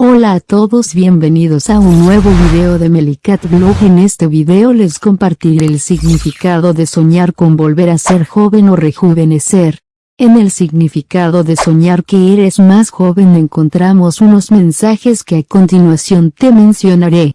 Hola a todos bienvenidos a un nuevo video de Melicat Blog en este video les compartiré el significado de soñar con volver a ser joven o rejuvenecer. En el significado de soñar que eres más joven encontramos unos mensajes que a continuación te mencionaré.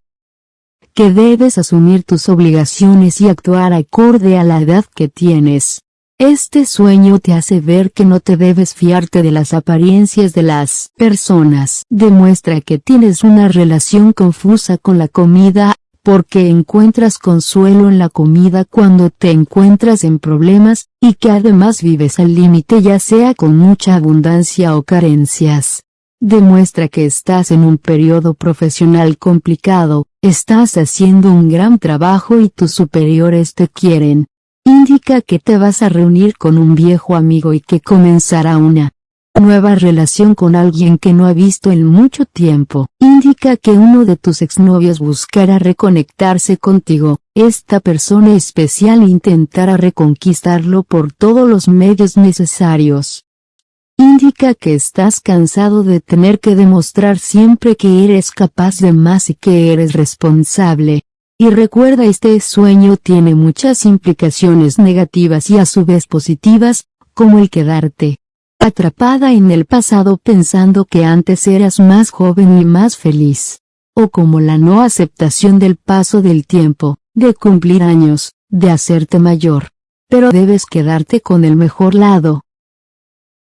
Que debes asumir tus obligaciones y actuar acorde a la edad que tienes. Este sueño te hace ver que no te debes fiarte de las apariencias de las personas. Demuestra que tienes una relación confusa con la comida, porque encuentras consuelo en la comida cuando te encuentras en problemas, y que además vives al límite ya sea con mucha abundancia o carencias. Demuestra que estás en un periodo profesional complicado, estás haciendo un gran trabajo y tus superiores te quieren, indica que te vas a reunir con un viejo amigo y que comenzará una nueva relación con alguien que no ha visto en mucho tiempo. Indica que uno de tus exnovios buscará reconectarse contigo, esta persona especial intentará reconquistarlo por todos los medios necesarios. Indica que estás cansado de tener que demostrar siempre que eres capaz de más y que eres responsable, y recuerda este sueño tiene muchas implicaciones negativas y a su vez positivas, como el quedarte atrapada en el pasado pensando que antes eras más joven y más feliz. O como la no aceptación del paso del tiempo, de cumplir años, de hacerte mayor. Pero debes quedarte con el mejor lado.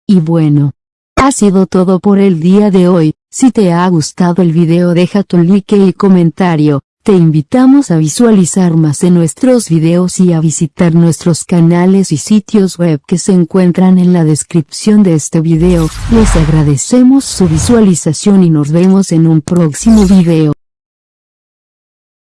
Y bueno. Ha sido todo por el día de hoy, si te ha gustado el video deja tu like y comentario, te invitamos a visualizar más de nuestros videos y a visitar nuestros canales y sitios web que se encuentran en la descripción de este video. Les agradecemos su visualización y nos vemos en un próximo video.